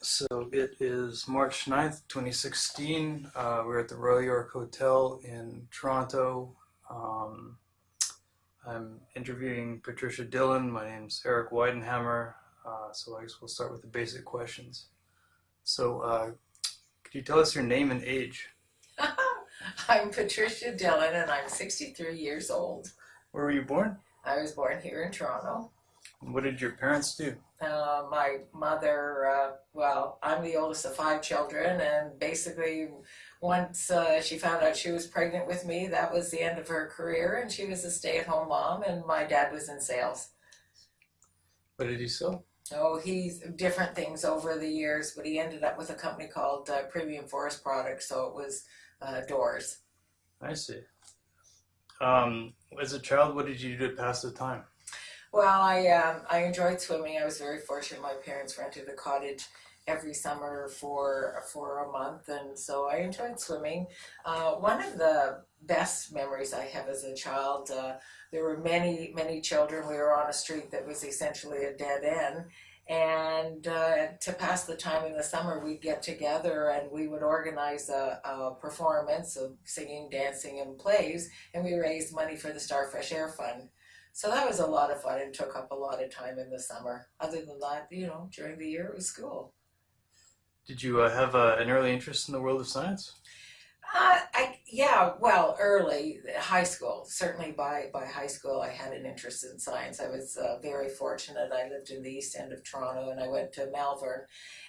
So it is March 9th, 2016. Uh, we're at the Royal York Hotel in Toronto. Um, I'm interviewing Patricia Dillon. My name's Eric Weidenhammer. Uh, so I guess we'll start with the basic questions. So uh, could you tell us your name and age? I'm Patricia Dillon and I'm 63 years old. Where were you born? I was born here in Toronto. What did your parents do? Uh, my mother, uh, well, I'm the oldest of five children, and basically, once uh, she found out she was pregnant with me, that was the end of her career, and she was a stay at home mom, and my dad was in sales. What did he sell? Oh, he's different things over the years, but he ended up with a company called uh, Premium Forest Products, so it was uh, doors. I see. Um, as a child, what did you do to pass the time? Well, I um, I enjoyed swimming. I was very fortunate. My parents rented a cottage every summer for for a month, and so I enjoyed swimming. Uh, one of the best memories I have as a child. Uh, there were many many children. We were on a street that was essentially a dead end. And uh, to pass the time in the summer, we'd get together and we would organize a, a performance of singing, dancing, and plays, and we raised money for the Star Fresh Air Fund. So that was a lot of fun and took up a lot of time in the summer. Other than that, you know, during the year it was school. Did you uh, have uh, an early interest in the world of science? Uh, I yeah, well, early high school. Certainly by by high school, I had an interest in science. I was uh, very fortunate. I lived in the east end of Toronto, and I went to Malvern.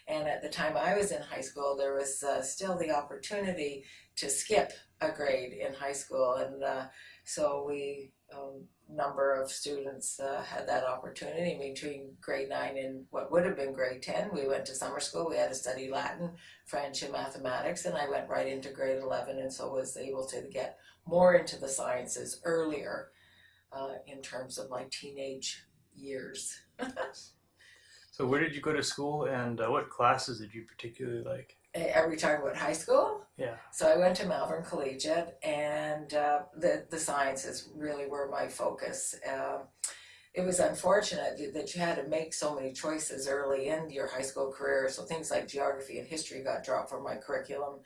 And at the time I was in high school, there was uh, still the opportunity to skip a grade in high school, and uh, so we um, number of students uh, had that opportunity between grade 9 and what would have been grade 10. We went to summer school, we had to study Latin, French, and mathematics, and I went right into grade 11 and so was able to get more into the sciences earlier uh, in terms of my teenage years. so where did you go to school and uh, what classes did you particularly like? Are we talking about high school? Yeah. So I went to Malvern Collegiate, and uh, the the sciences really were my focus. Uh, it was unfortunate that you had to make so many choices early in your high school career. So things like geography and history got dropped from my curriculum,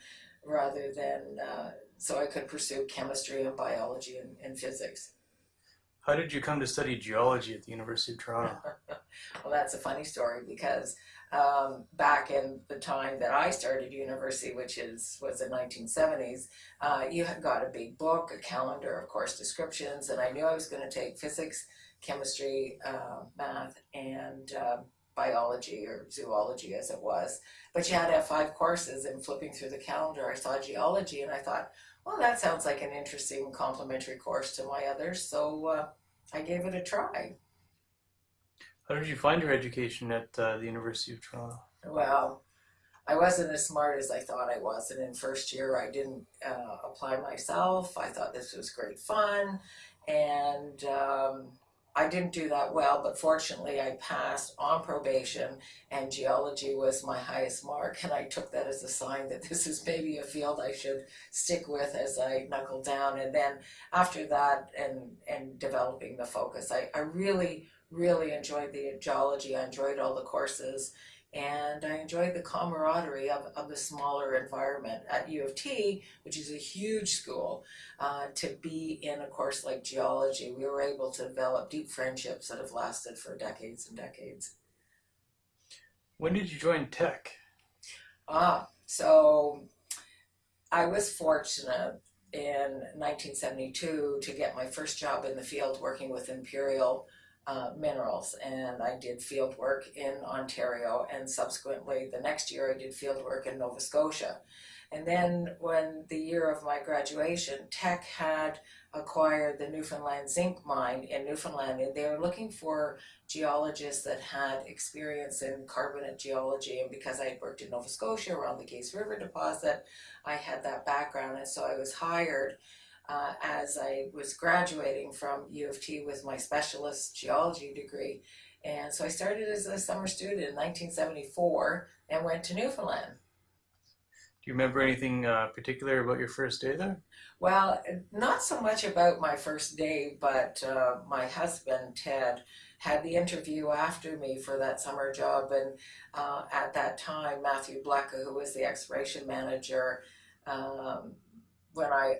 rather than uh, so I could pursue chemistry and biology and, and physics. How did you come to study geology at the University of Toronto? well, that's a funny story because um, back in the time that I started university, which is was the 1970s, uh, you had got a big book, a calendar of course descriptions, and I knew I was going to take physics, chemistry, uh, math, and uh, biology or zoology as it was. But you had to have five courses, and flipping through the calendar, I saw geology, and I thought, well, that sounds like an interesting complementary course to my others, so uh, I gave it a try. How did you find your education at uh, the University of Toronto? Well, I wasn't as smart as I thought I was, and in first year I didn't uh, apply myself. I thought this was great fun, and um, I didn't do that well, but fortunately I passed on probation, and geology was my highest mark, and I took that as a sign that this is maybe a field I should stick with as I knuckle down. And then after that, and and developing the focus, I, I really really enjoyed the geology. I enjoyed all the courses and I enjoyed the camaraderie of, of the smaller environment at U of T, which is a huge school, uh, to be in a course like geology. We were able to develop deep friendships that have lasted for decades and decades. When did you join Teck? Ah, so I was fortunate in 1972 to get my first job in the field working with Imperial uh, minerals and I did field work in Ontario and subsequently the next year I did field work in Nova Scotia. And then when the year of my graduation, Teck had acquired the Newfoundland zinc mine in Newfoundland and they were looking for geologists that had experience in carbonate geology and because I had worked in Nova Scotia around the Gays River deposit, I had that background and so I was hired uh, as I was graduating from U of T with my specialist geology degree. And so I started as a summer student in 1974 and went to Newfoundland. Do you remember anything uh, particular about your first day there? Well, not so much about my first day, but uh, my husband, Ted, had the interview after me for that summer job, and uh, at that time, Matthew Blecka, who was the exploration manager, um, when I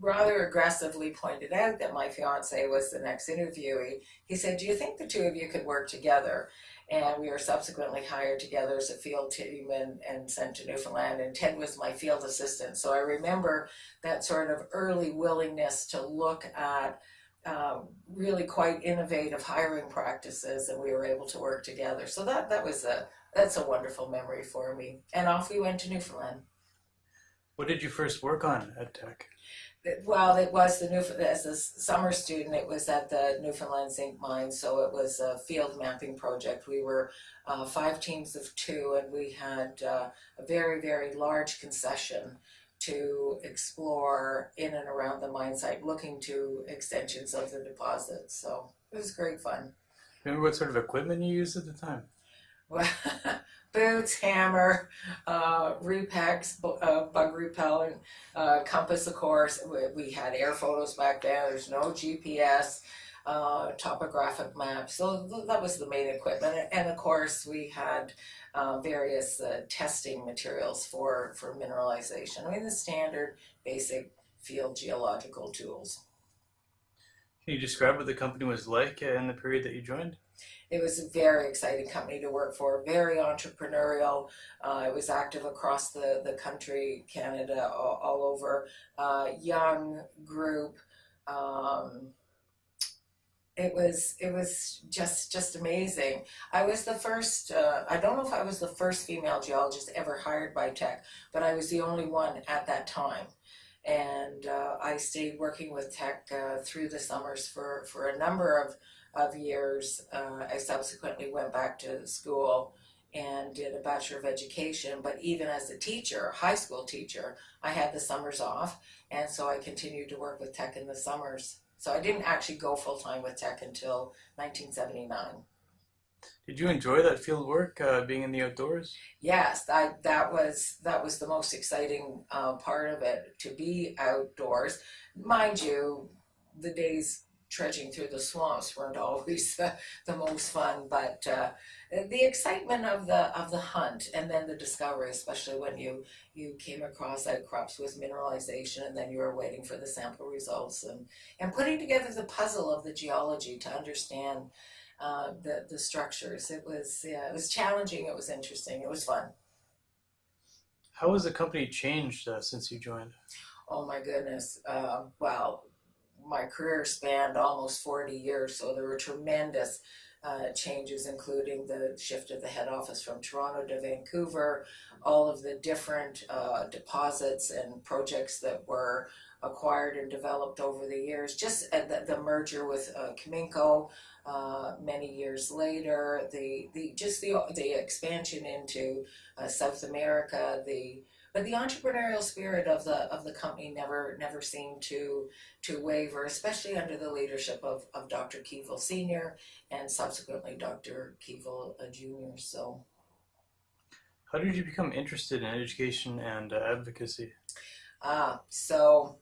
rather aggressively pointed out that my fiance was the next interviewee, he said, Do you think the two of you could work together? And we were subsequently hired together as a field team and, and sent to Newfoundland. And Ted was my field assistant. So I remember that sort of early willingness to look at um, really quite innovative hiring practices, and we were able to work together. So that, that was a that's a wonderful memory for me. And off we went to Newfoundland. What did you first work on at Well, it was the New as a summer student. It was at the Newfoundland Zinc Mine, so it was a field mapping project. We were uh, five teams of two, and we had uh, a very very large concession to explore in and around the mine site, looking to extensions of the deposit. So it was great fun. Remember what sort of equipment you used at the time? Well, boots, hammer, uh, Repex, uh, bug repellent, uh, compass, of course. We, we had air photos back then. There's no GPS, uh, topographic maps. So th- that was the main equipment. And of course, we had uh, various uh, testing materials for, for mineralization. I mean, the standard basic field geological tools. Can you describe what the company was like in the period that you joined? It was a very exciting company to work for, very entrepreneurial. Uh, it was active across the, the country, Canada, all, all over. Uh, young group. Um, it was it was just just amazing. I was the first. Uh, I don't know if I was the first female geologist ever hired by Teck, but I was the only one at that time. And uh, I stayed working with Teck uh, through the summers for, for a number of of years. Uh, I subsequently went back to school and did a Bachelor of Education, but even as a teacher, high school teacher, I had the summers off, and so I continued to work with Teck in the summers. So I didn't actually go full time with Teck until 1979. Did you enjoy that field work, uh, being in the outdoors? Yes, that that was that was the most exciting uh, part of it to be outdoors. Mind you, the days trudging through the swamps weren't always the, the most fun, but uh, the excitement of the of the hunt and then the discovery, especially when you you came across outcrops with mineralization and then you were waiting for the sample results and and putting together the puzzle of the geology to understand uh, the the structures. It was yeah, it was challenging. It was interesting. It was fun. How has the company changed uh, since you joined? Oh my goodness. Uh, well, my career spanned almost 40 years, so there were tremendous uh, changes, including the shift of the head office from Toronto to Vancouver, all of the different uh, deposits and projects that were acquired and developed over the years. Just uh, the, the merger with uh, Cominco uh, many years later, the, the just the the expansion into uh, South America, the but the entrepreneurial spirit of the of the company never never seemed to to waver, especially under the leadership of, of Dr. Keevil Sr. and subsequently Dr. Keevil uh, Jr. So, How did you become interested in education and uh, advocacy? ah, so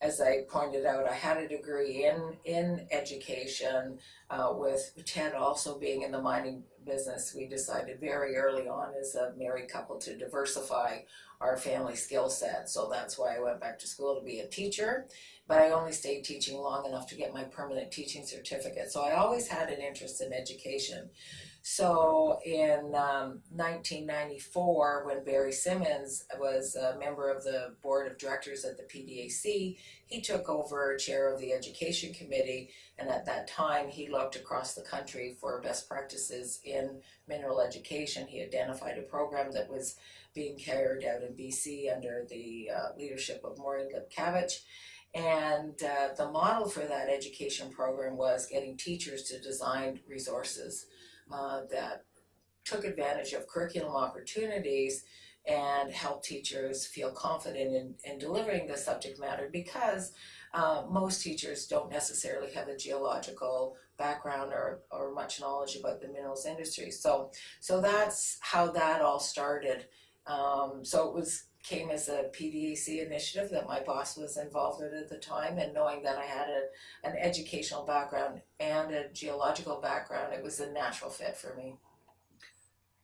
as I pointed out, I had a degree in in education. Uh, with Ted also being in the mining business, we decided very early on as a married couple to diversify our family skill set. So that's why I went back to school to be a teacher. But I only stayed teaching long enough to get my permanent teaching certificate. So I always had an interest in education. So in um, 1994, when Barry Simmons was a member of the board of directors at the PDAC, he took over chair of the education committee. And at that time, he looked across the country for best practices in mineral education. He identified a program that was being carried out in BC under the uh, leadership of Maureen Lipkavich. And uh, the model for that education program was getting teachers to design resources uh, that took advantage of curriculum opportunities and help teachers feel confident in, in delivering the subject matter because uh, most teachers don't necessarily have a geological background or, or much knowledge about the minerals industry. So, so that's how that all started Um, so it was came as a PDAC initiative that my boss was involved in at the time, and knowing that I had a, an educational background and a geological background, it was a natural fit for me.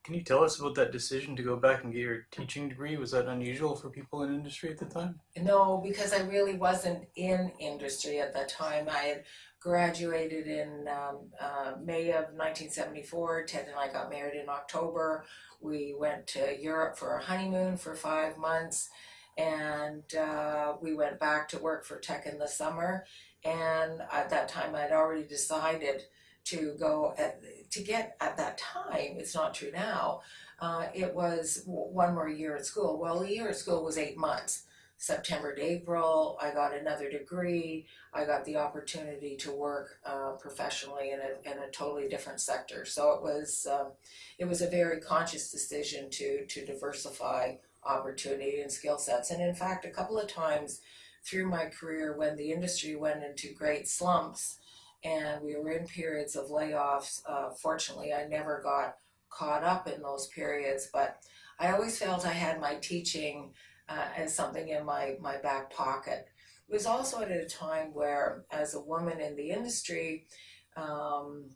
Can you tell us about that decision to go back and get your teaching degree? Was that unusual for people in industry at the time? No, because I really wasn't in industry at that time. I had graduated in um, uh, May of 1974. Ted and I got married in October. We went to Europe for a honeymoon for five months, and uh, we went back to work for Teck in the summer. And at that time, I'd already decided to go at, to get at that time. It's not true now. Uh, it was one more year at school. Well, a year at school was eight months. September to April, I got another degree. I got the opportunity to work uh, professionally in a, in a totally different sector. So it was um, it was a very conscious decision to to diversify opportunity and skill sets. And in fact, a couple of times through my career, when the industry went into great slumps and we were in periods of layoffs, uh, fortunately, I never got caught up in those periods. But I always felt I had my teaching uh, as something in my, my back pocket. It was also at a time where, as a woman in the industry, um,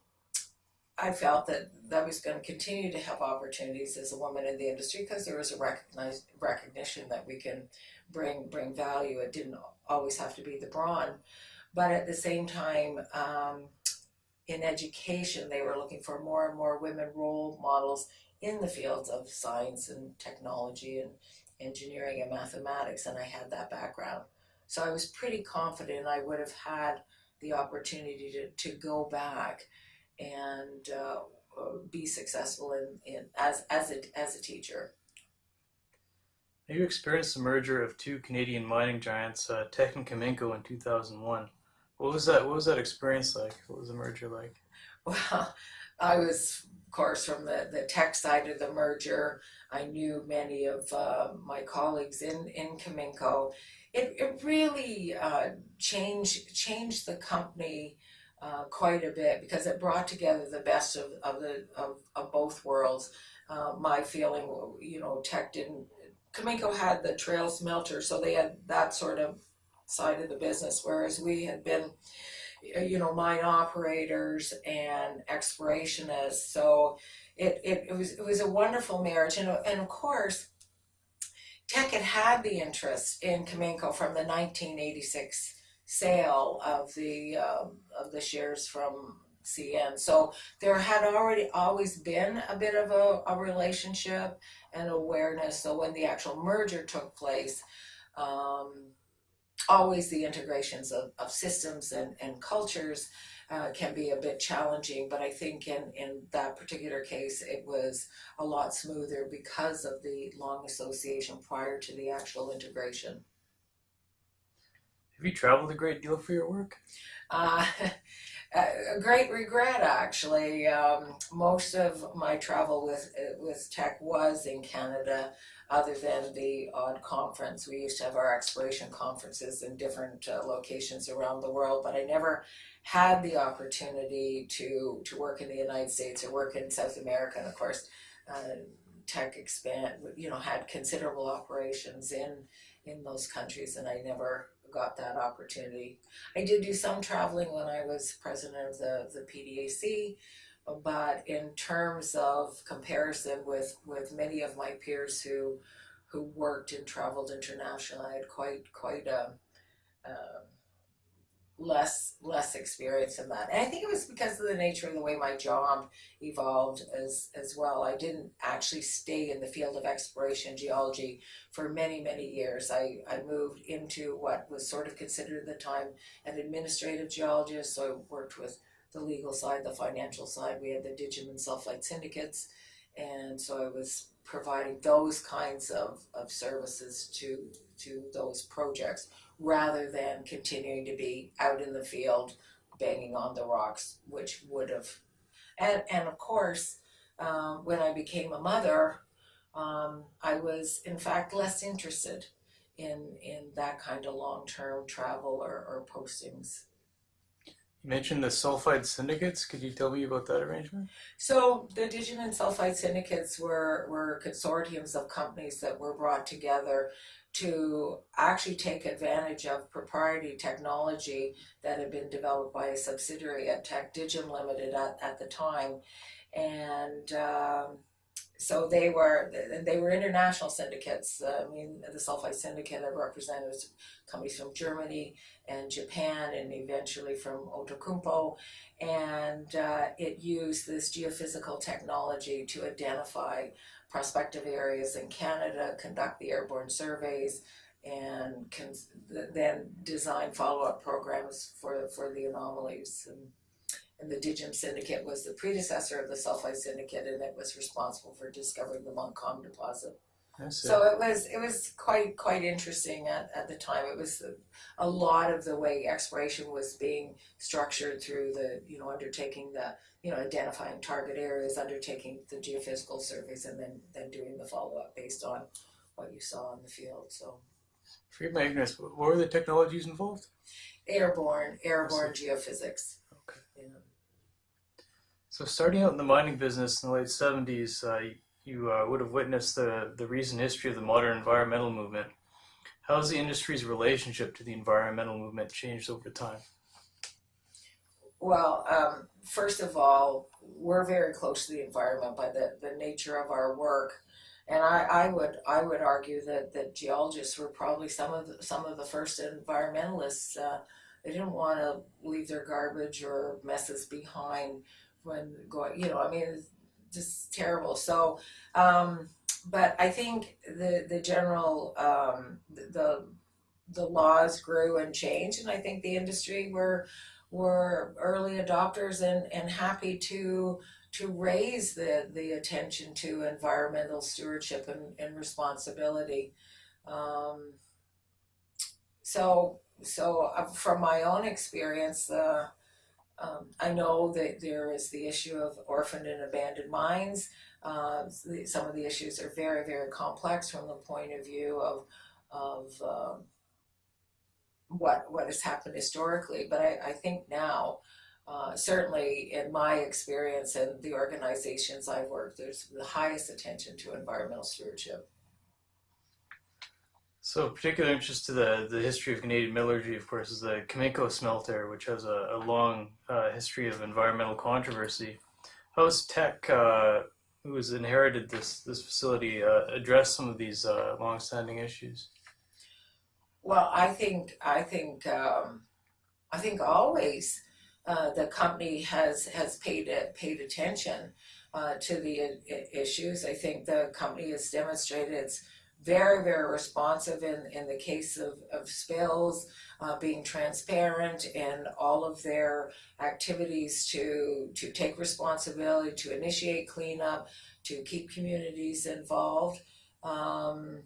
I felt that I was going to continue to have opportunities as a woman in the industry because there was a recognized recognition that we can bring bring value. It didn't always have to be the brawn, but at the same time, um, in education, they were looking for more and more women role models in the fields of science and technology and engineering and mathematics, and I had that background. So I was pretty confident I would have had the opportunity to, to go back and uh, be successful in, in as as a as a teacher. You experienced the merger of two Canadian mining giants, uh, Teck and Cominco, in 2001. What was that? What was that experience like? What was the merger like? Well, I was, of course, from the, the Teck side of the merger. I knew many of uh, my colleagues in, in Cominco. It, it really uh, changed changed the company uh, quite a bit because it brought together the best of, of the of, of both worlds. Uh, my feeling, you know, Teck didn't. Cominco had the trail smelter, so they had that sort of side of the business, whereas we had been, you know, mine operators and explorationists. So it, it, it was it was a wonderful marriage, and and of course, Teck had had the interest in Cominco from the 1986 sale of the um, of the shares from CN. So there had already always been a bit of a, a relationship and awareness. So when the actual merger took place, um, always the integrations of, of systems and, and cultures uh, can be a bit challenging, but I think in, in that particular case, it was a lot smoother because of the long association prior to the actual integration. Have you traveled a great deal for your work? Uh, a great regret, actually. Um, most of my travel with with Teck was in Canada, other than the odd conference. We used to have our exploration conferences in different uh, locations around the world, but I never had the opportunity to to work in the United States or work in South America. And of course, uh, Teck expand, you know, had considerable operations in in those countries, and I never got that opportunity. I did do some traveling when I was president of the, the PDAC, but in terms of comparison with, with many of my peers who who worked and traveled internationally, I had quite quite a, a less less experience in that. And I think it was because of the nature and the way my job evolved as as well. I didn't actually stay in the field of exploration geology for many, many years. I, I moved into what was sort of considered at the time an administrative geologist. So I worked with the legal side, the financial side. We had the Digimon sulfide syndicates. And so I was providing those kinds of, of services to to those projects rather than continuing to be out in the field banging on the rocks, which would have. And, and of course, um, when I became a mother, um, I was in fact less interested in, in that kind of long term travel or, or postings. You mentioned the sulfide syndicates. Could you tell me about that arrangement? So the Digimon sulfide syndicates were, were consortiums of companies that were brought together to actually take advantage of proprietary technology that had been developed by a subsidiary at Teck Dighem Limited at, at the time. And um, so they were they were international syndicates. I mean, the Sulfide Syndicate had representatives companies from Germany and Japan, and eventually from Outokumpu, and uh, it used this geophysical technology to identify prospective areas in Canada, conduct the airborne surveys, and then design follow-up programs for for the anomalies. And, and the Dighem Syndicate was the predecessor of the Sulfide Syndicate, and it was responsible for discovering the Montcalm deposit. So it was it was quite quite interesting at, at the time. It was a, a lot of the way exploration was being structured through the you know undertaking the you know identifying target areas, undertaking the geophysical surveys, and then then doing the follow up based on what you saw in the field. So Forgive my ignorance, what were the technologies involved? airborne airborne geophysics. Okay. Know. So starting out in the mining business in the late 70s, uh, you uh, would have witnessed the, the recent history of the modern environmental movement. How has the industry's relationship to the environmental movement changed over time? Well, um, first of all, we're very close to the environment by the, the nature of our work. And I, I would I would argue that, that geologists were probably some of the, some of the first environmentalists. Uh, they didn't want to leave their garbage or messes behind when going. You know, I mean, just terrible. So, um, but I think the the general um, the the laws grew and changed, and I think the industry were were early adopters and, and happy to to raise the, the attention to environmental stewardship and, and responsibility. Um, so so uh, from my own experience, uh, um, I know that there is the issue of orphaned and abandoned mines. Uh, some of the issues are very very complex from the point of view of of um, what what has happened historically. But I, I think now, uh, certainly in my experience and the organizations I've worked, there's the highest attention to environmental stewardship. So, particular interest to the, the history of Canadian metallurgy, of course, is the Cominco smelter, which has a, a long uh, history of environmental controversy. How has Teck, uh, who has inherited this, this facility, uh, addressed some of these uh, long-standing issues? Well, I think I think um, I think always uh, the company has has paid paid attention uh, to the issues. I think the company has demonstrated it's very very responsive in in the case of of spills, uh, being transparent in all of their activities to to take responsibility, to initiate cleanup, to keep communities involved. Um,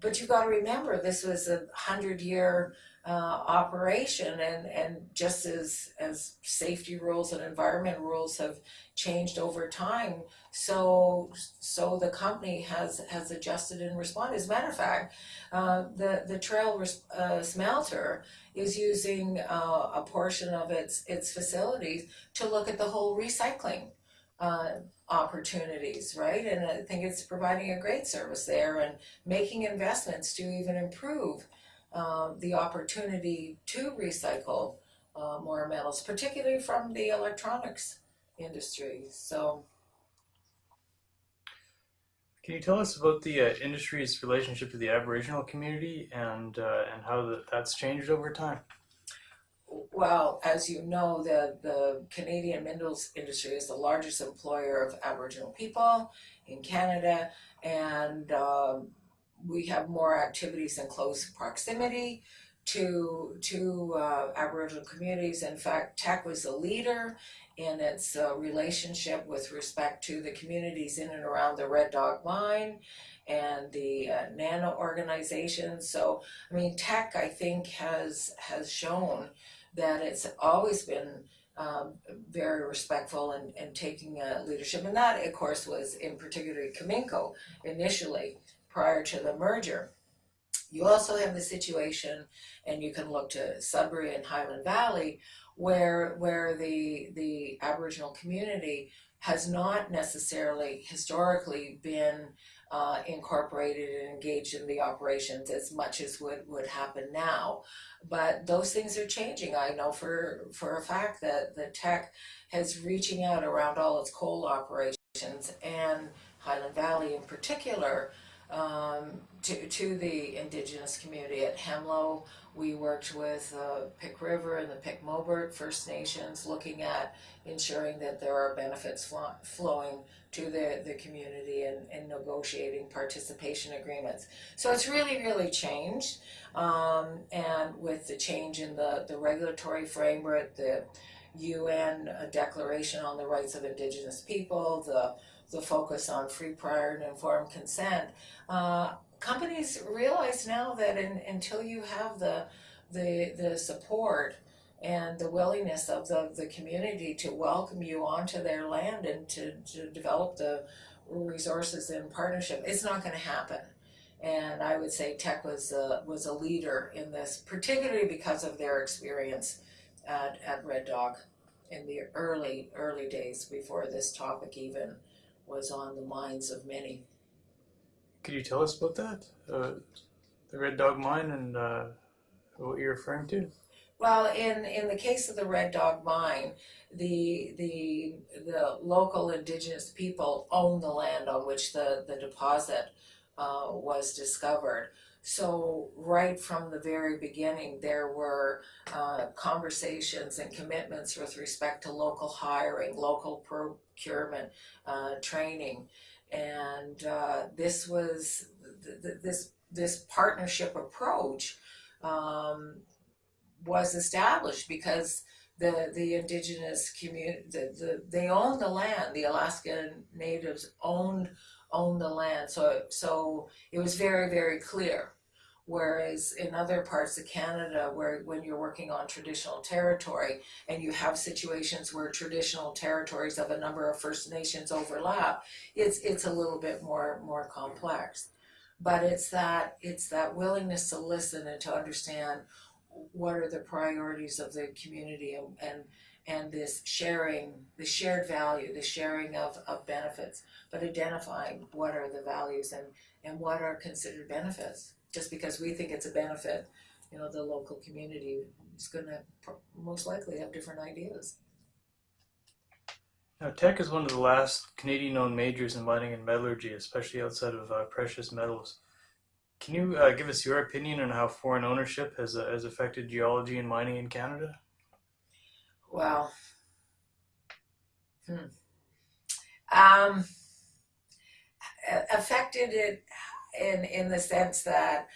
but you got to remember this was a hundred year uh, operation and and just as as safety rules and environment rules have changed over time so so the company has has adjusted and responded as a matter of fact uh, the the trail uh, smelter is using uh, a portion of its its facilities to look at the whole recycling uh, opportunities, right? And I think it's providing a great service there and making investments to even improve um, the opportunity to recycle uh, more metals, particularly from the electronics industry. So, Can you tell us about the uh, industry's relationship to the Aboriginal community and uh, and how the, that's changed over time? well, as you know, the, the Canadian minerals industry is the largest employer of Aboriginal people in Canada, and um, we have more activities in close proximity to to uh, Aboriginal communities. In fact, Teck was a leader in its uh, relationship with respect to the communities in and around the Red Dog Mine and the uh, NANA organization. So, I mean, Teck, I think, has has shown that it's always been um, very respectful and, and taking uh, leadership. And that, of course, was in particular Cominco initially prior to the merger. You also have the situation, and you can look to Sudbury and Highland Valley, where where the the Aboriginal community has not necessarily historically been uh, incorporated and engaged in the operations as much as would, would happen now. But those things are changing. I know for, for a fact that the Teck has reaching out around all its coal operations and Highland Valley in particular um, to, to the indigenous community at Hemlo. We worked with uh, Pic River and the Pic Mobert First Nations looking at ensuring that there are benefits flo- flowing to the, the community and, and negotiating participation agreements. So it's really, really changed. Um, and with the change in the, the regulatory framework, the UN Declaration on the Rights of Indigenous People, the, the focus on free, prior, and informed consent, uh, companies realize now that in, until you have the, the, the support and the willingness of the, the community to welcome you onto their land and to, to develop the resources in partnership, it's not going to happen. And I would say Teck was a, was a leader in this, particularly because of their experience at, at Red Dog in the early, early days before this topic even was on the minds of many. Could you tell us about that? Uh, the Red Dog Mine and uh, what you're referring to? Well, in, in the case of the Red Dog Mine, the the the local indigenous people own the land on which the, the deposit uh, was discovered. So right from the very beginning, there were uh, conversations and commitments with respect to local hiring, local procurement, uh, training, and uh, this was th- th- this this partnership approach. Um, was established because the the indigenous community the, the they owned the land. The Alaskan natives owned owned the land. So so it was very very clear. Whereas in other parts of Canada where when you're working on traditional territory and you have situations where traditional territories of a number of First Nations overlap it's it's a little bit more more complex. But it's that it's that willingness to listen and to understand what are the priorities of the community and, and and this sharing, the shared value, the sharing of, of benefits, but identifying what are the values and, and what are considered benefits. Just because we think it's a benefit, you know, the local community is going to most likely have different ideas. Now, Teck is one of the last Canadian owned majors in mining and metallurgy, especially outside of uh, precious metals. Can you uh, give us your opinion on how foreign ownership has, uh, has affected geology and mining in Canada? Well, hmm. um, affected it in in the sense that,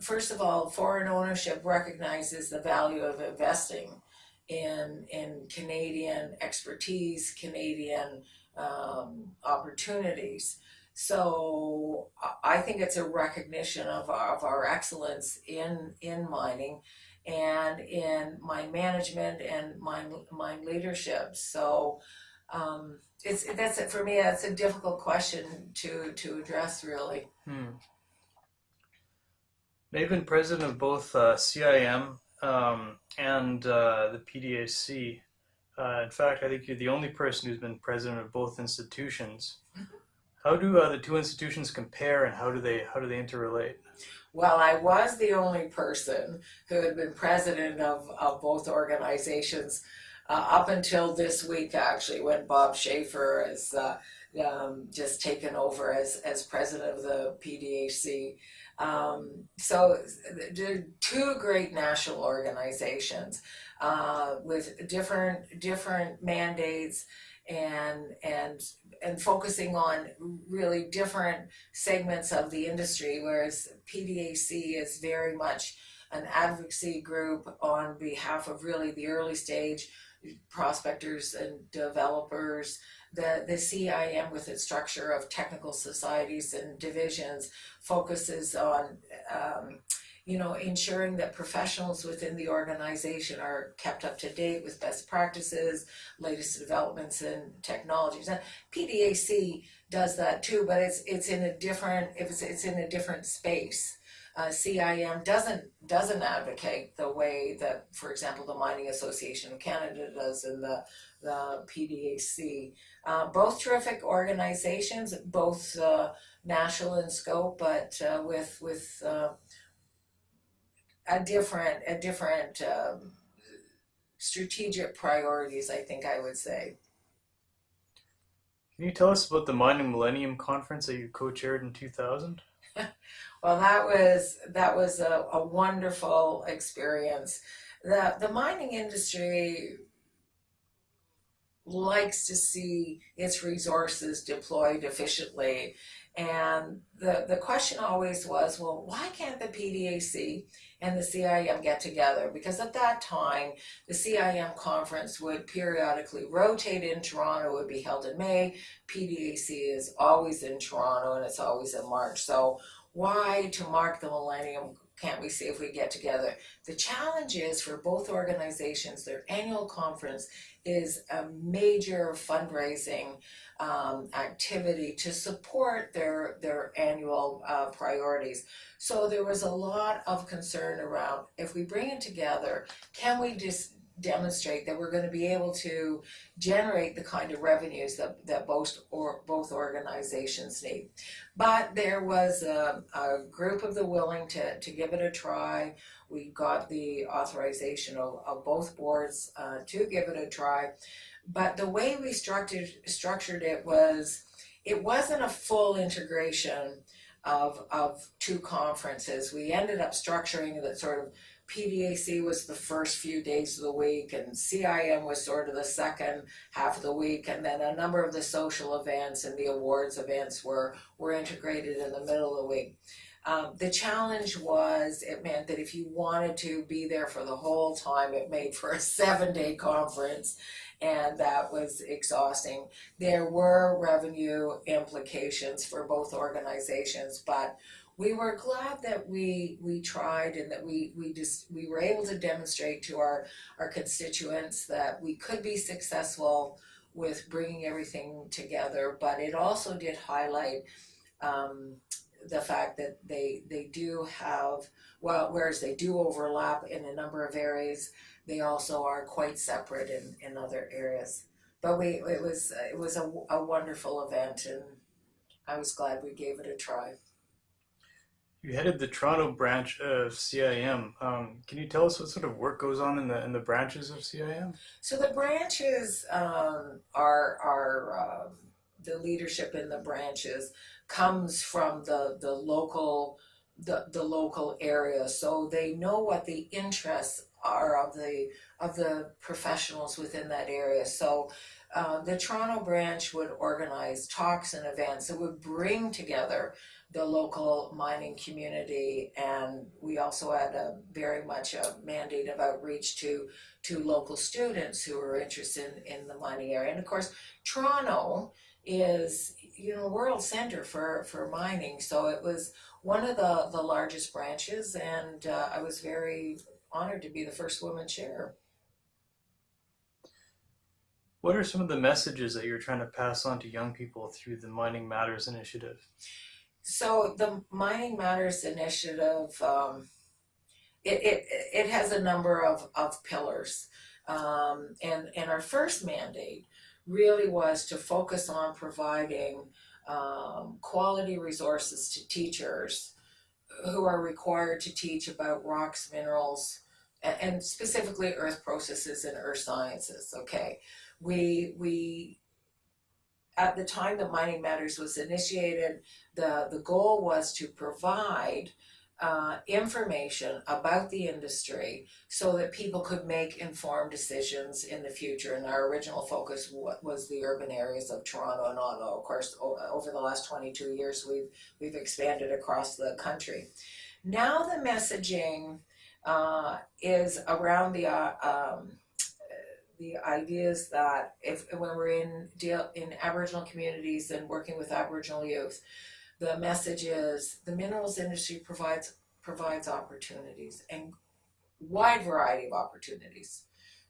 first of all, foreign ownership recognizes the value of investing in in Canadian expertise, Canadian um, opportunities. So I think it's a recognition of our, of our excellence in in mining and in mine management and mine mine leadership. So um, it's that's it for me. That's a difficult question to to address, really. Hmm. They've been president of both uh, CIM um, and uh, the PDAC. Uh, in fact, I think you're the only person who's been president of both institutions. How do uh, the two institutions compare, and how do they how do they interrelate? Well, I was the only person who had been president of, of both organizations uh, up until this week, actually, when Bob Schaefer has uh, um, just taken over as, as president of the PDAC. Um, so, two great national organizations uh, with different different mandates and and and focusing on really different segments of the industry whereas PDAC is very much an advocacy group on behalf of really the early stage prospectors and developers. The the CIM with its structure of technical societies and divisions focuses on um, you know, ensuring that professionals within the organization are kept up to date with best practices, latest developments in technologies. And PDAC does that too, but it's it's in a different it's it's in a different space. uh, CIM doesn't doesn't advocate the way that, for example, the Mining Association of Canada does and the the PDAC. Uh, both terrific organizations, both uh, national in scope, but uh, with with uh, a different a different um, strategic priorities. I think I would say. Can you tell us about the Mining Millennium Conference that you co-chaired in 2000? Well, that was that was a, a wonderful experience. The the mining industry likes to see its resources deployed efficiently. And the, the question always was, well, why can't the PDAC and the CIM get together? Because at that time, the CIM conference would periodically rotate in Toronto, it would be held in May. PDAC is always in Toronto and it's always in March. So why, to mark the millennium, can't we see if we get together? The challenge is for both organizations, their annual conference is a major fundraising um, activity to support their their annual uh, priorities. So there was a lot of concern around if we bring it together, can we just demonstrate that we're going to be able to generate the kind of revenues that, that both or both organizations need. But there was a, a group of the willing to, to give it a try. We got the authorization of, of both boards uh, to give it a try. But the way we structured structured it was it wasn't a full integration of of two conferences. We ended up structuring that sort of PDAC was the first few days of the week, and CIM was sort of the second half of the week, and then a number of the social events and the awards events were were integrated in the middle of the week. Um, the challenge was it meant that if you wanted to be there for the whole time, it made for a seven day conference, and that was exhausting. There were revenue implications for both organizations, but we were glad that we we tried and that we we just we were able to demonstrate to our our constituents that we could be successful with bringing everything together but it also did highlight um, the fact that they they do have well whereas they do overlap in a number of areas they also are quite separate in in other areas but we it was it was a, a wonderful event and I was glad we gave it a try. You headed the Toronto branch of CIM. Um, can you tell us what sort of work goes on in the in the branches of CIM? So the branches um, are are um, the leadership in the branches comes from the the local the the local area, so they know what the interests are of the of the professionals within that area. So. Uh, the Toronto branch would organize talks and events that would bring together the local mining community and we also had a very much a mandate of outreach to to local students who are interested in, in the mining area. And of course Toronto is you know world center for for mining. So it was one of the the largest branches and uh, I was very honored to be the first woman chair. What are some of the messages that you're trying to pass on to young people through the Mining Matters initiative? So the Mining Matters initiative, um, it, it, it has a number of, of pillars. Um, and, and our first mandate really was to focus on providing um, quality resources to teachers who are required to teach about rocks, minerals, and, and specifically earth processes and earth sciences. Okay, we we at the time that Mining Matters was initiated, the, the goal was to provide uh, information about the industry so that people could make informed decisions in the future. And our original focus was the urban areas of Toronto and Ottawa. Of course, over the last 22 years, we've, we've expanded across the country. Now the messaging uh, is around the uh, um, the ideas that if when we're in deal in Aboriginal communities and working with Aboriginal youth, the message is the minerals industry provides provides opportunities and wide variety of opportunities,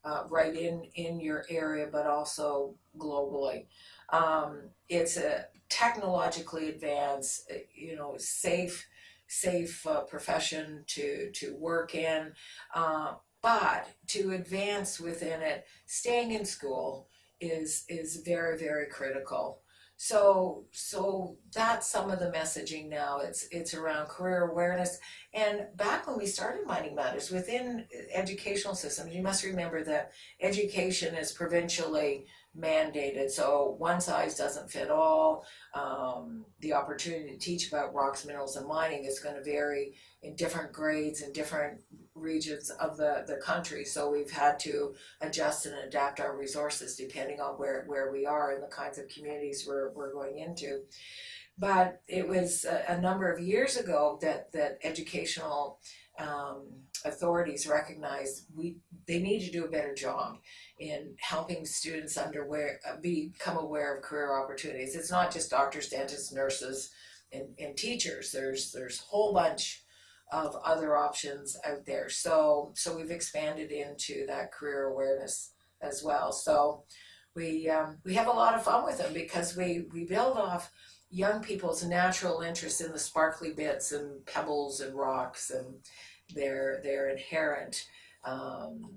uh, right in in your area, but also globally. Um, it's a technologically advanced, you know, safe safe uh, profession to to work in. Uh, but to advance within it, staying in school is is very very critical. So so that's some of the messaging now. It's it's around career awareness. And back when we started Mining Matters within educational systems, you must remember that education is provincially mandated. So one size doesn't fit all. Um, the opportunity to teach about rocks, minerals, and mining is going to vary in different grades and different regions of the, the country. So we've had to adjust and adapt our resources depending on where, where we are and the kinds of communities we're, we're going into. But it was a, a number of years ago that, that educational um, authorities recognized we they need to do a better job in helping students underware uh, become aware of career opportunities. It's not just doctors, dentists, nurses, and, and teachers. There's there's a whole bunch of other options out there. So so we've expanded into that career awareness as well. So we um, we have a lot of fun with them because we we build off young people's natural interest in the sparkly bits and pebbles and rocks and their their inherent um,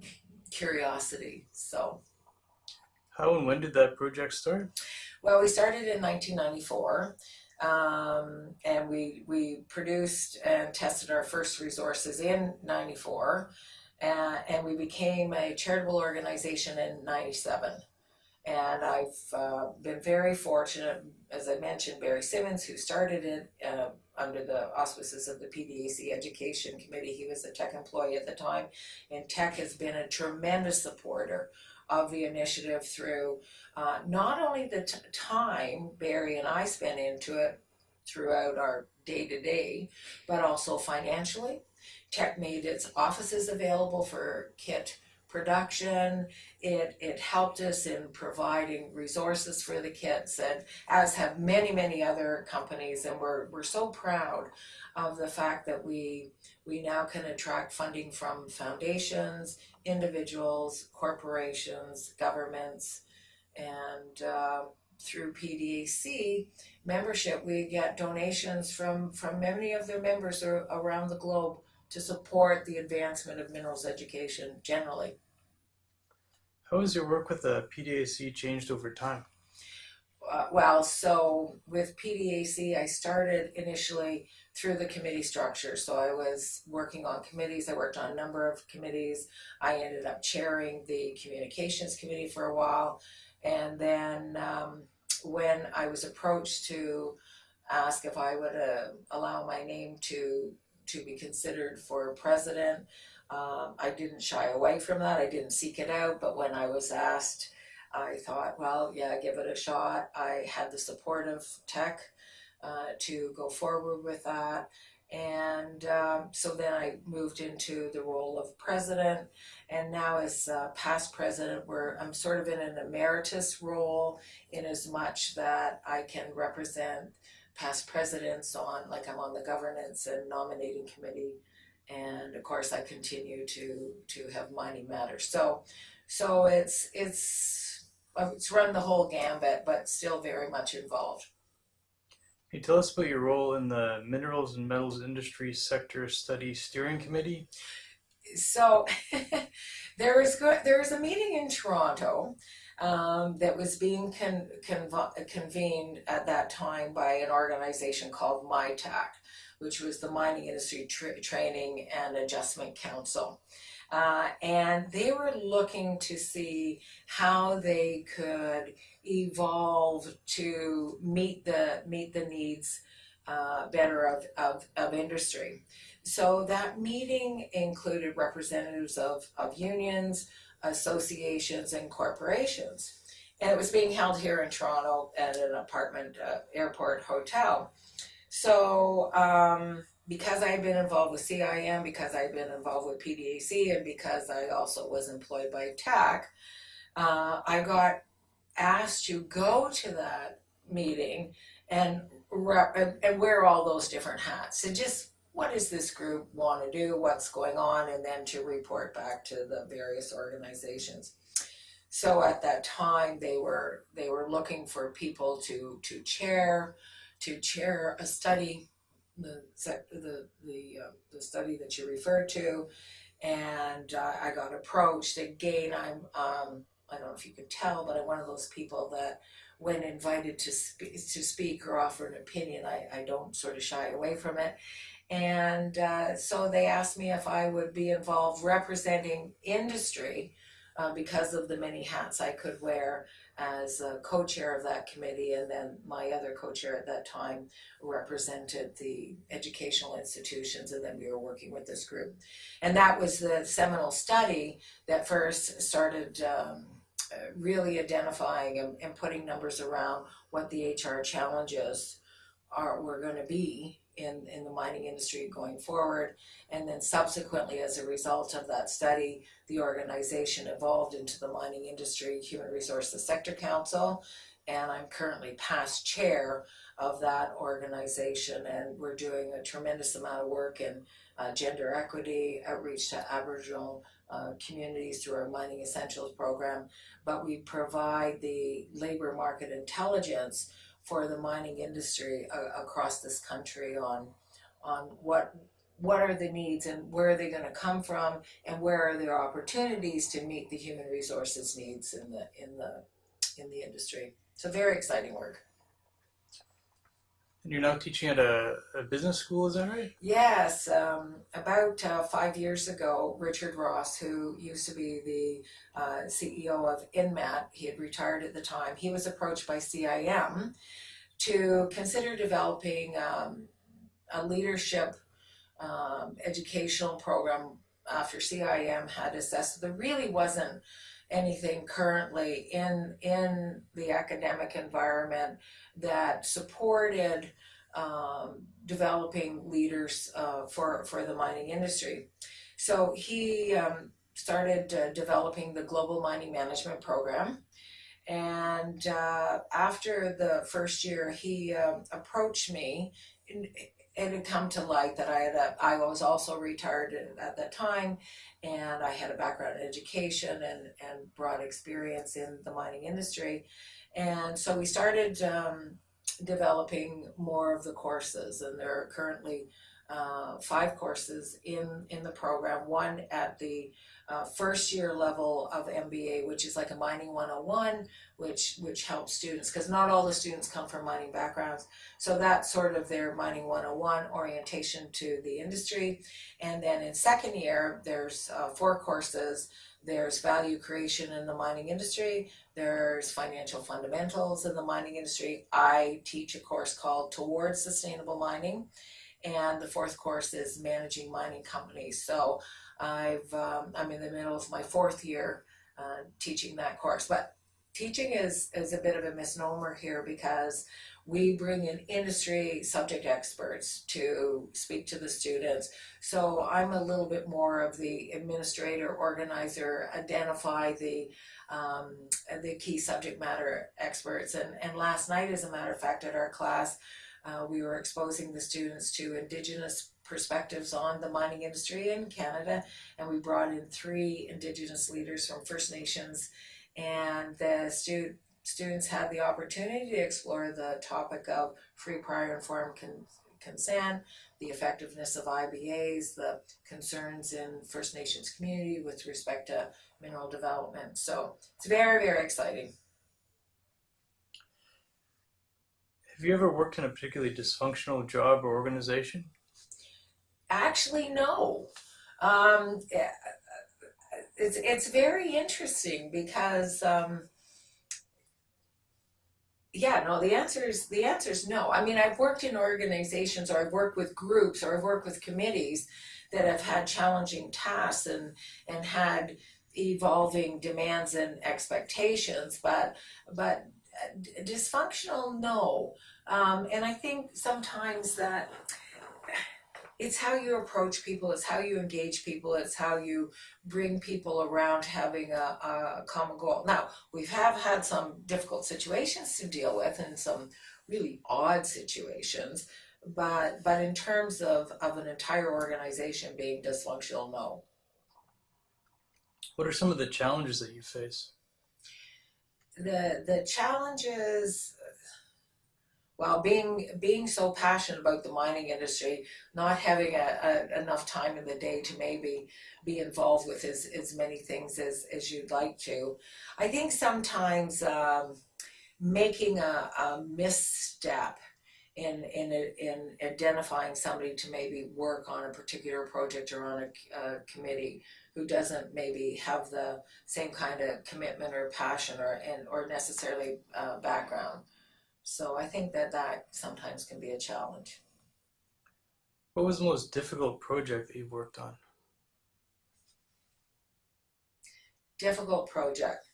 curiosity. So, How and when did that project start? well, we started in 1994, um, and we we produced and tested our first resources in '94, uh, and we became a charitable organization in '97. And I've uh, been very fortunate, as I mentioned, Barry Simmons, who started it uh, under the auspices of the PDAC Education Committee. He was a Teck employee at the time, and Teck has been a tremendous supporter of the initiative through uh, not only the time Barry and I spent into it throughout our day to day, but also financially. Teck made its offices available for KIT production. It it helped us in providing resources for the kids and as have many, many other companies and we're we're so proud of the fact that we we now can attract funding from foundations, individuals, corporations, governments, and uh, through PDAC membership, we get donations from, from many of their members around the globe to support the advancement of minerals education generally. How has your work with the PDAC changed over time? Uh, well, so with PDAC, I started initially through the committee structure. So I was working on committees. I worked on a number of committees. I ended up chairing the communications committee for a while. And then um, when I was approached to ask if I would uh, allow my name to to be considered for president, um, I didn't shy away from that. I didn't seek it out. But when I was asked, I thought, well, yeah, give it a shot. I had the support of Teck uh, to go forward with that. And um, so then I moved into the role of president, and now as uh, past president, where I'm sort of in an emeritus role, in as much that I can represent past presidents on, like I'm on the governance and nominating committee, and of course I continue to to have mining matters. So, so it's it's it's run the whole gambit, but still very much involved. Can you tell us about your role in the Minerals and Metals Industry Sector Study Steering Committee? so there was go- there was a meeting in Toronto um, that was being con- conv- convened at that time by an organization called MITAC, which was the Mining Industry Tra- Training and Adjustment Council. Uh, and they were looking to see how they could evolve to meet the meet the needs uh, better of, of, of industry. So that meeting included representatives of, of unions, associations, and corporations. And it was being held here in Toronto at an apartment uh, airport hotel. So, um, because I had been involved with CIM, because I had been involved with PDAC, and because I also was employed by Teck, uh, I got asked to go to that meeting and, and, and wear all those different hats. And just what does this group want to do, what's going on, and then to report back to the various organizations. So at that time, they were they were looking for people to to chair, to chair a study the the the uh, the study that you referred to, and uh, I got approached again. I'm um, I don't know if you could tell, but I'm one of those people that when invited to speak to speak or offer an opinion, I, I don't sort of shy away from it. And uh, so they asked me if I would be involved representing industry uh, because of the many hats I could wear as a co-chair of that committee and then my other co-chair at that time represented the educational institutions and then we were working with this group. And that was the seminal study that first started um, really identifying and, and putting numbers around what the HR challenges are were going to be in, in the mining industry going forward. And then subsequently, as a result of that study, the organization evolved into the Mining Industry Human Resources Sector Council. And I'm currently past chair of that organization, and we're doing a tremendous amount of work in uh, gender equity, outreach to Aboriginal uh, communities through our Mining Essentials program. But we provide the labor market intelligence for the mining industry uh, across this country on on what what are the needs and where are they going to come from and where are there opportunities to meet the human resources needs in the in the in the industry. So very exciting work And you're now teaching at a, a business school, is that right? yes um, about uh, five years ago richard ross who used to be the uh, ceo of Inmet he had retired at the time he was approached by cim to consider developing um, a leadership um, educational program after CIM had assessed there really wasn't anything currently in in the academic environment that supported um, developing leaders uh, for for the mining industry. So he um, started uh, developing the global mining management program and uh, after the first year, he um, approached me. It had come to light that I had a, I was also retired at that time, and I had a background in education and and broad experience in the mining industry, and so we started um, developing more of the courses, and there are currently uh, five courses in in the program. One at the uh, first year level of MBA, which is like a mining 101, which which helps students because not all the students come from mining backgrounds. So that's sort of their mining 101 orientation to the industry. And then in second year, there's uh, four courses. There's value creation in the mining industry. There's financial fundamentals in the mining industry. I teach a course called Towards Sustainable Mining. And the fourth course is managing mining companies. So I've um, I'm in the middle of my fourth year uh, teaching that course. But teaching is is a bit of a misnomer here because we bring in industry subject experts to speak to the students. So I'm a little bit more of the administrator, organizer, identify the um, the key subject matter experts. And and last night, as a matter of fact, at our class uh, we were exposing the students to Indigenous perspectives on the mining industry in Canada, and we brought in three Indigenous leaders from First Nations, and the stu- students had the opportunity to explore the topic of free, prior, informed con- consent, the effectiveness of IBAs, the concerns in First Nations community with respect to mineral development. So it's very, very exciting. Have you ever worked in a particularly dysfunctional job or organization? Actually, no. Um, it's it's very interesting because um, yeah, no. The answer is the answer is no. I mean, I've worked in organizations, or I've worked with groups, or I've worked with committees that have had challenging tasks and and had evolving demands and expectations, but but dysfunctional no. Um, and i think sometimes that it's how you approach people it's how you engage people it's how you bring people around having a, a common goal. Now we have had some difficult situations to deal with and some really odd situations but but in terms of of an entire organization being dysfunctional no. What are some of the challenges that you face? The the challenges While being being so passionate about the mining industry, not having a, a, enough time in the day to maybe be involved with as, as many things as, as you'd like to. I think sometimes um, making a, a misstep in, in, in identifying somebody to maybe work on a particular project or on a, a committee who doesn't maybe have the same kind of commitment or passion or and or necessarily uh, background. So I think that that sometimes can be a challenge. What was the most difficult project that you've worked on? Difficult project.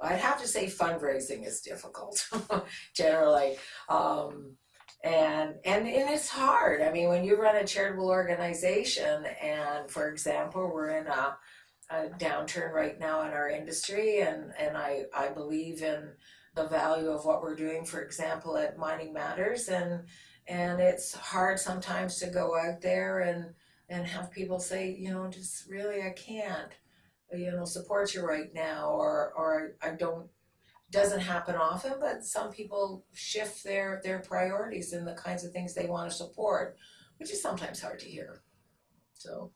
I'd have to say fundraising is difficult generally. Um, and, and and it's hard. I mean, when you run a charitable organization, and for example, we're in a, a downturn right now in our industry, and and I I believe in the value of what we're doing. For example, at Mining Matters, and and it's hard sometimes to go out there and and have people say, you know, just really I can't, you know, support you right now, or or I don't doesn't happen often, but some people shift their their priorities and the kinds of things they want to support, which is sometimes hard to hear. So,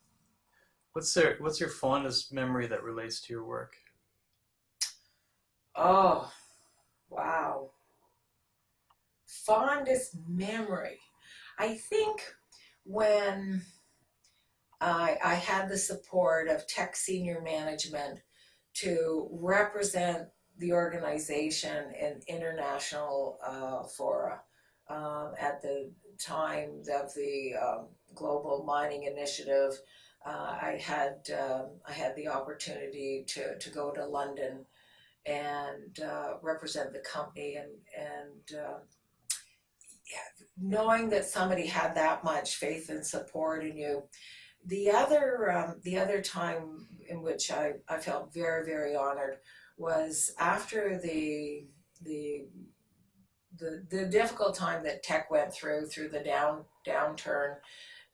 What's their What's your fondest memory that relates to your work? oh, wow. Fondest memory. I think when I I had the support of Teck senior management to represent the organization in international uh, fora um, at the time of the um, global mining initiative. Uh, I had um, I had the opportunity to, to go to London and uh, represent the company and and uh, yeah, knowing that somebody had that much faith and support in you. The other um, the other time in which I, I felt very very honored was after the the the the difficult time that Teck went through through the down downturn.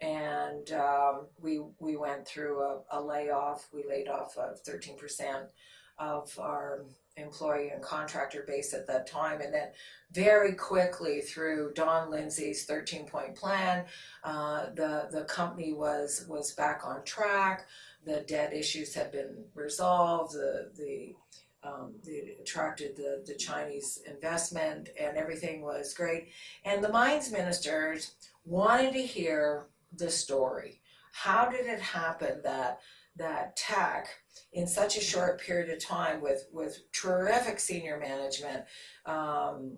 And um, we we went through a, a layoff. We laid off of 13% of our employee and contractor base at that time. And then very quickly through Don Lindsay's 13 point plan uh, the the company was was back on track. The debt issues had been resolved. The the um, they attracted the, the Chinese investment and everything was great. And the mines ministers wanted to hear the story. How did it happen that that Teck in such a short period of time with, with terrific senior management, um,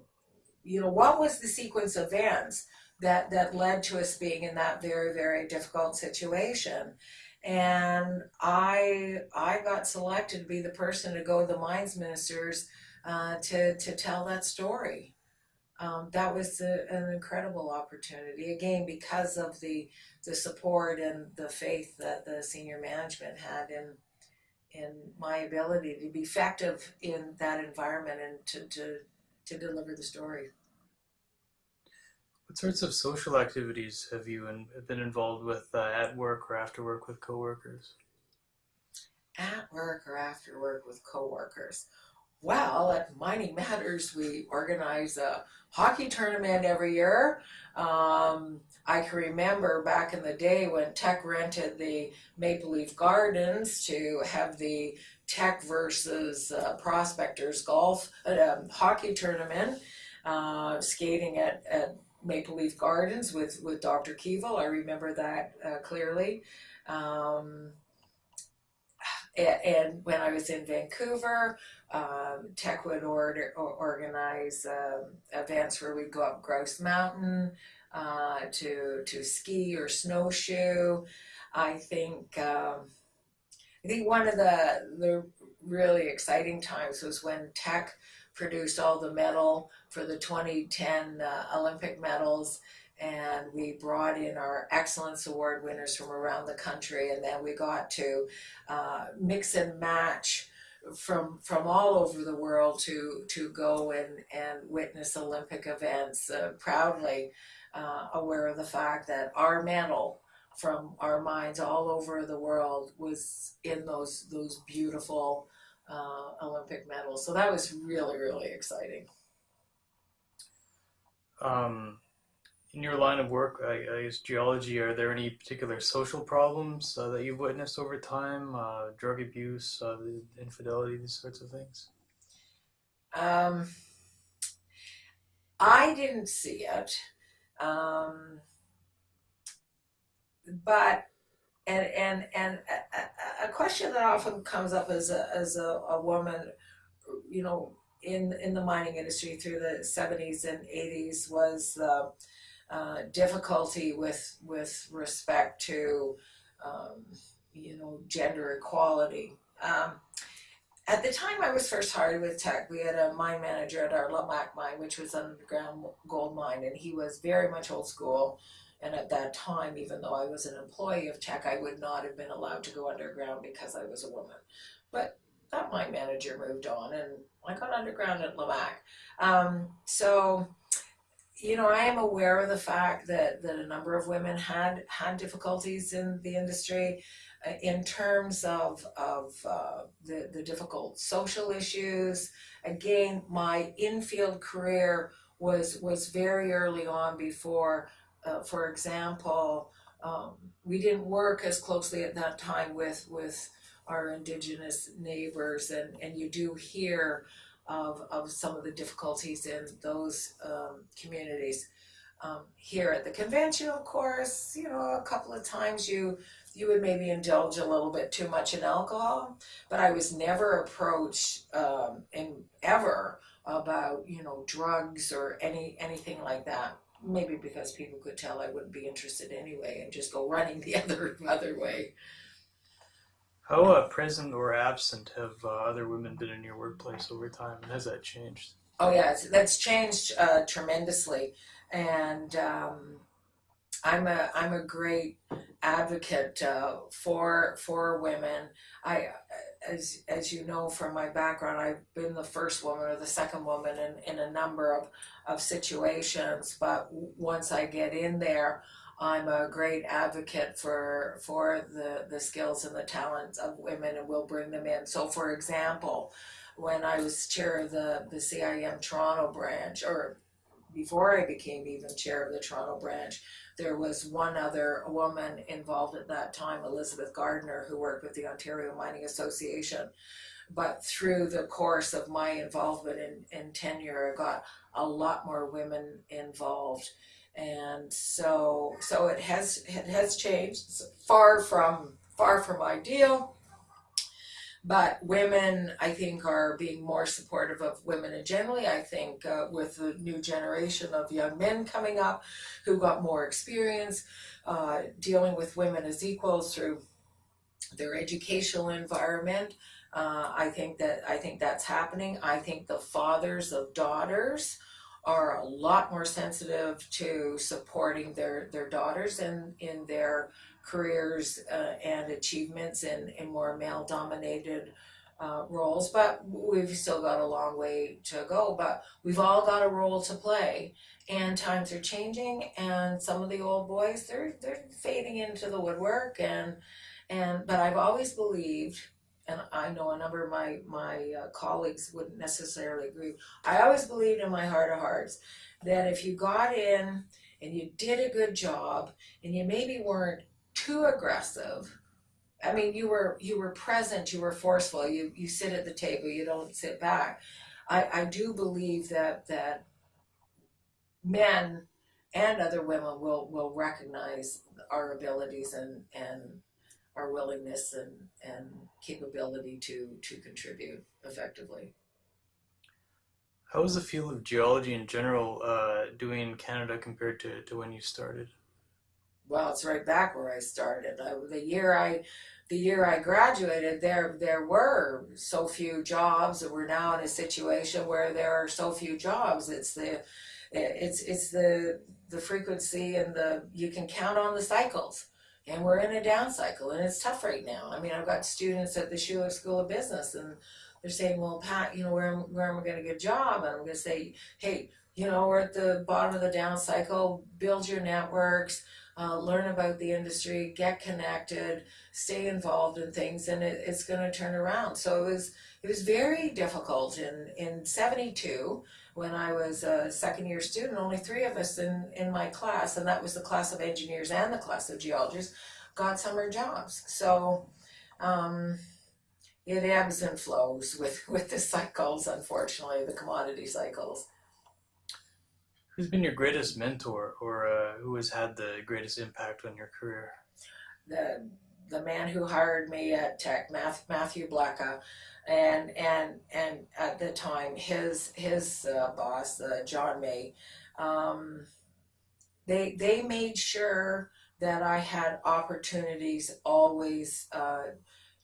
you know, what was the sequence of events that, that led to us being in that very, very difficult situation? And I I got selected to be the person to go to the mines ministers uh, to to tell that story. Um, that was a, an incredible opportunity again because of the the support and the faith that the senior management had in in my ability to be effective in that environment and to to, to deliver the story. What sorts of social activities have you in, been involved with uh, at work or after work with coworkers? At work or after work with coworkers. Well, at Mining Matters, we organize a hockey tournament every year. Um, I can remember back in the day when Teck rented the Maple Leaf Gardens to have the Teck versus uh, Prospectors golf uh, hockey tournament, uh, skating at, at Maple Leaf Gardens with, with Dr. Keevil. I remember that uh, clearly. Um, and, when I was in Vancouver, um, Teck would order, or organize um, events where we'd go up Grouse Mountain uh, to to ski or snowshoe. I think um, I think one of the the really exciting times was when Teck produced all the metal for the 2010 uh, Olympic medals and we brought in our excellence award winners from around the country and then we got to uh, mix and match from from all over the world to to go and and witness Olympic events uh, proudly uh, aware of the fact that our medal from our minds all over the world was in those those beautiful uh, Olympic medals. So that was really, really exciting. um, in your line of work, I, I guess geology, are there any particular social problems uh, that you've witnessed over time? Uh, drug abuse, uh, infidelity, these sorts of things? Um, I didn't see it, um, but and and and a, a, question that often comes up as a as a, a woman, you know, in in the mining industry through the seventies and eighties was the uh, difficulty with with respect to um, you know gender equality. Um, at the time I was first hired with Teck, we had a mine manager at our Lamaque mine, which was an underground gold mine, and he was very much old school. And at that time, even though I was an employee of Teck, I would not have been allowed to go underground because I was a woman. But that mine manager moved on, and I got underground at Lamaque. Um, so, you know, I am aware of the fact that, that a number of women had had difficulties in the industry uh, in terms of, of uh, the, the difficult social issues. Again, my infield career was, was very early on before, uh, for example, um, we didn't work as closely at that time with, with our indigenous neighbors and, and you do hear of, of some of the difficulties in those um, communities. Um, here at the convention, of course, you know, a couple of times you you would maybe indulge a little bit too much in alcohol, but I was never approached um, in ever about you know drugs or any anything like that. Maybe because people could tell I wouldn't be interested anyway and just go running the other other way. How uh, present or absent have uh, other women been in your workplace over time? And has that changed? Oh yeah, that's changed uh, tremendously, and um, I'm a I'm a great advocate uh, for for women. I as as you know from my background, I've been the first woman or the second woman in, in a number of, of situations. But once I get in there, I'm a great advocate for for the, the skills and the talents of women and will bring them in. So for example, when I was chair of the, the CIM Toronto branch, or before I became even chair of the Toronto branch, there was one other woman involved at that time, Elizabeth Gardner, who worked with the Ontario Mining Association. But through the course of my involvement in, in tenure, I got a lot more women involved. And so so it has it has changed. It's far from far from ideal but women, I think, are being more supportive of women And generally. I think uh, with the new generation of young men coming up who got more experience uh, dealing with women as equals through their educational environment. Uh, I think that I think that's happening. I think the fathers of daughters are a lot more sensitive to supporting their their daughters in in their careers uh, and achievements in, in more male dominated uh, roles, but we've still got a long way to go. But we've all got a role to play, and times are changing, and some of the old boys they're they're fading into the woodwork, and and but I've always believed. And I know a number of my my uh, colleagues wouldn't necessarily agree. I always believed in my heart of hearts that if you got in and you did a good job and you maybe weren't too aggressive. I mean, you were you were present, you were forceful. You you sit at the table, you don't sit back. I I do believe that that men and other women will will recognize our abilities and and our willingness and and capability to to contribute effectively. How is the field of geology in general uh, doing in Canada compared to, to when you started? Well, it's right back where I started. I, the year I, the year I graduated, there there were so few jobs, that we're now in a situation where there are so few jobs. It's the, it's it's the the frequency and the you can count on the cycles. And we're in a down cycle, and it's tough right now. I mean, I've got students at the Schulich School of Business, and they're saying, "Well, Pat, you know, where where am I going to get a job?" And I'm going to say, "Hey, you know, we're at the bottom of the down cycle. Build your networks." Uh, learn about the industry, get connected, stay involved in things, and it, it's going to turn around. So it was it was very difficult in in '72. when I was a second year student, only three of us in, in my class, and that was the class of engineers and the class of geologists, got summer jobs. So um, it ebbs and flows with, with the cycles, unfortunately, the commodity cycles. Who's been your greatest mentor, or uh, who has had the greatest impact on your career? The the man who hired me at Teck, Math, Matthew Blacka, and and and at the time his his uh, boss, uh, John May, um, they they made sure that I had opportunities always uh,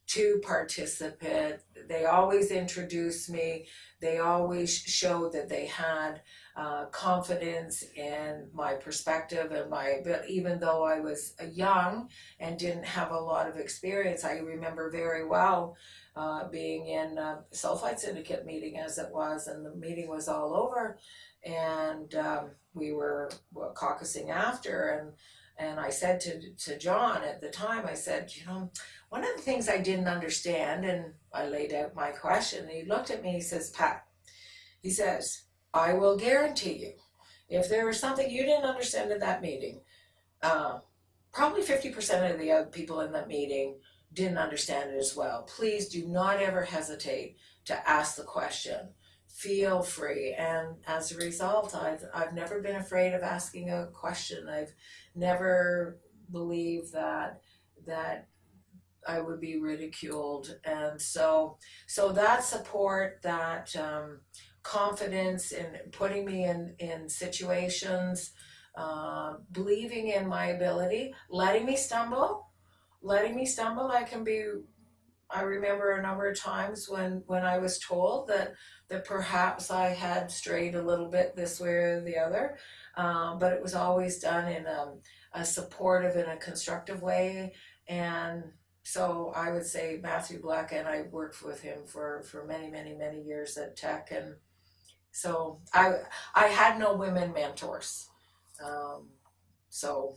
to participate. They always introduced me. They always showed that they had uh, confidence in my perspective and my even though I was young and didn't have a lot of experience, I remember very well uh, being in a sulfide syndicate meeting as it was, and the meeting was all over, and um, we were caucusing after, and and I said to to John at the time, I said, you know, one of the things I didn't understand, and I laid out my question, and he looked at me, he says, Pat, he says I will guarantee you, if there was something you didn't understand in that meeting, uh, probably 50% of the other people in that meeting didn't understand it as well. Please do not ever hesitate to ask the question. Feel free. And as a result, I've, I've never been afraid of asking a question. I've never believed that, that I would be ridiculed. And so, so that support, that, um, confidence in putting me in, in situations, uh, believing in my ability, letting me stumble, letting me stumble. I can be, I remember a number of times when, when I was told that, that perhaps I had strayed a little bit this way or the other, um, but it was always done in a, a supportive and a constructive way. And so I would say Matthew Black and I worked with him for, for many, many, many years at Teck and so I I had no women mentors. Um, so,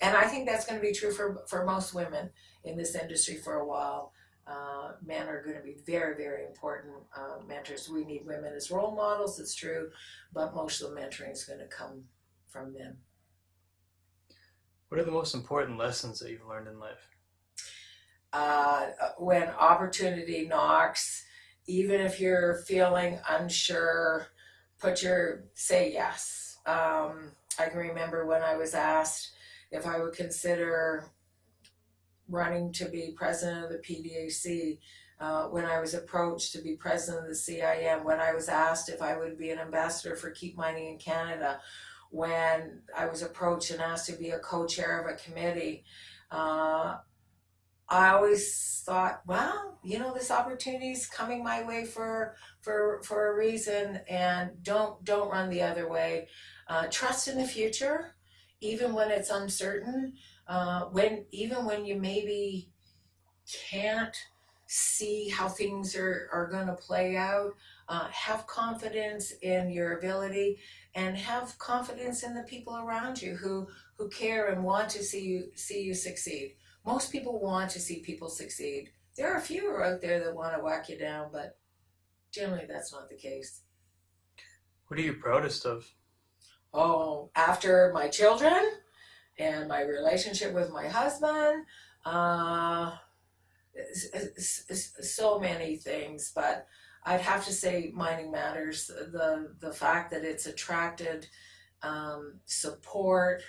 and I think that's going to be true for for most women in this industry for a while. Uh, men are going to be very very important uh, mentors. We need women as role models. It's true, but most of the mentoring is going to come from men. What are the most important lessons that you've learned in life? Uh, when opportunity knocks even if you're feeling unsure, put your say yes. Um, I can remember when I was asked if I would consider running to be president of the PDAC, uh, when I was approached to be president of the CIM, when I was asked if I would be an ambassador for Keep Mining in Canada, when I was approached and asked to be a co-chair of a committee, uh, I always thought, well, you know, this opportunity is coming my way for for for a reason, and don't don't run the other way. Uh, trust in the future, even when it's uncertain. Uh, when even when you maybe can't see how things are are going to play out, uh, have confidence in your ability, and have confidence in the people around you who who care and want to see you see you succeed most people want to see people succeed. There are a few out there that want to whack you down, but generally that's not the case. What are you proudest of? Oh, after my children and my relationship with my husband, uh, so many things, but I'd have to say mining matters. The the fact that it's attracted um, support,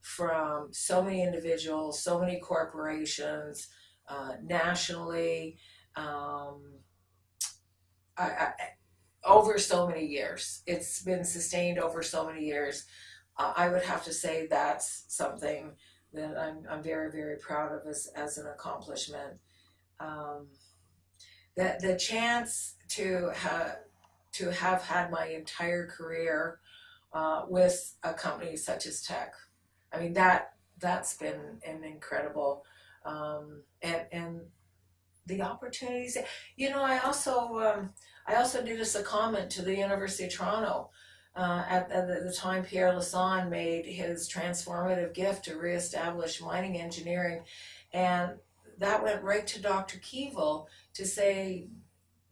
from so many individuals, so many corporations, uh, nationally, um, I, I, over so many years. It's been sustained over so many years. Uh, I would have to say that's something that I'm, I'm very, very proud of as, as an accomplishment. Um, that the chance to have to have had my entire career uh, with a company such as Teck I mean that that's been an incredible um, and and the opportunities. You know, I also um, I also did a comment to the University of Toronto. Uh, at, at, the time, Pierre Lassonde made his transformative gift to reestablish mining engineering, and that went right to Dr. Keevil to say,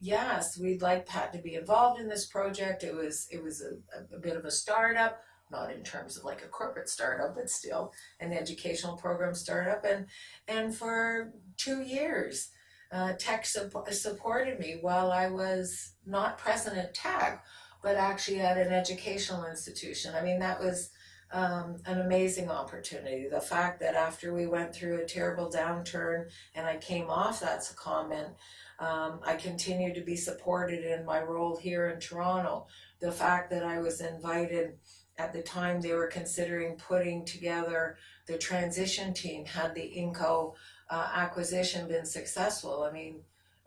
yes, we'd like Pat to be involved in this project. It was it was a, a bit of a startup, not in terms of like a corporate startup, but still an educational program startup. And and for two years, uh, Teck sup- supported me while I was not present at Teck, but actually at an educational institution. I mean, that was um, an amazing opportunity. The fact that after we went through a terrible downturn and I came off that secondment, um, I continued to be supported in my role here in Toronto. The fact that I was invited at the time they were considering putting together the transition team had the Inco uh, acquisition been successful. I mean,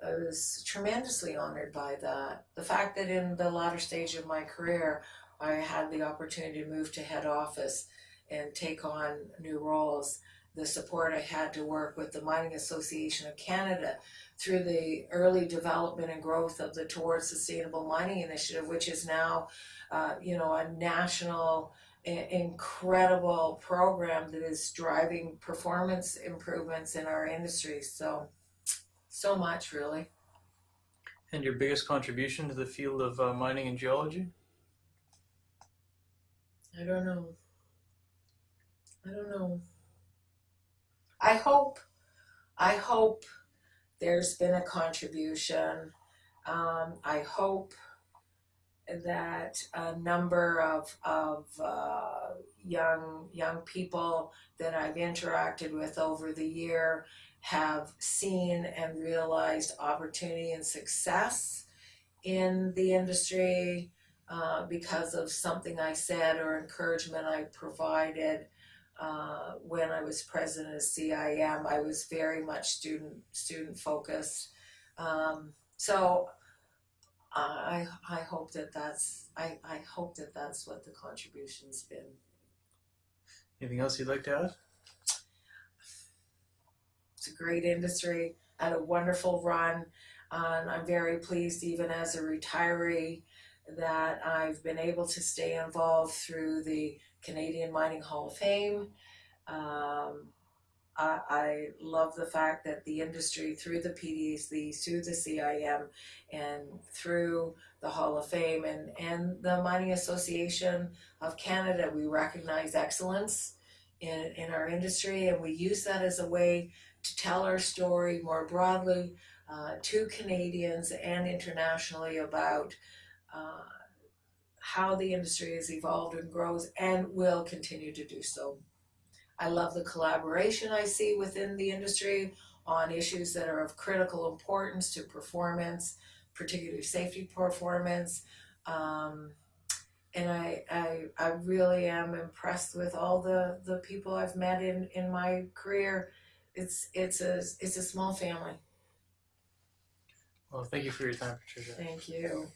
I was tremendously honored by that. The fact that in the latter stage of my career, I had the opportunity to move to head office and take on new roles. The support I had to work with the Mining Association of Canada through the early development and growth of the Towards Sustainable Mining Initiative, which is now, uh, you know, a national incredible program that is driving performance improvements in our industry. So, so much really. And your biggest contribution to the field of uh, mining and geology? I don't know. I don't know. I hope, I hope there's been a contribution. Um, I hope that a number of of uh, young young people that I've interacted with over the year have seen and realized opportunity and success in the industry uh, because of something I said or encouragement I provided uh, when I was president of CIM. I was very much student student focused. Um, so I I hope that that's I, I hope that that's what the contribution's been. Anything else you'd like to add? It's a great industry, had a wonderful run, and I'm very pleased even as a retiree that I've been able to stay involved through the Canadian Mining Hall of Fame. Um, I, I love the fact that the industry through the PDAC, through the CIM, and through the Hall of Fame and, and the Mining Association of Canada, we recognize excellence in, in our industry and we use that as a way to tell our story more broadly uh, to Canadians and internationally about uh, how the industry has evolved and grows and will continue to do so. I love the collaboration I see within the industry on issues that are of critical importance to performance, particularly safety performance. Um, and I, I, I really am impressed with all the, the people I've met in, in my career. It's, it's a, it's a small family. Well, thank you for your time, Patricia. Thank you.